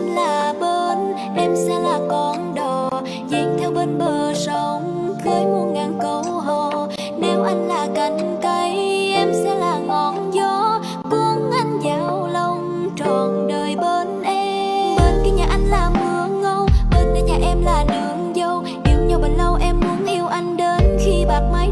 anh là bến em sẽ là con đò. Duyên theo bên bờ sông, khơi muôn ngàn câu hò. Nếu anh là cành cây, em sẽ là ngọn gió. Cuốn anh vào lòng trọn đời bên em. Bên kia nhà anh là mưa ngâu, bên đây nhà em là đường dâu. Yêu nhau bao lâu em muốn yêu anh đến khi bạc mái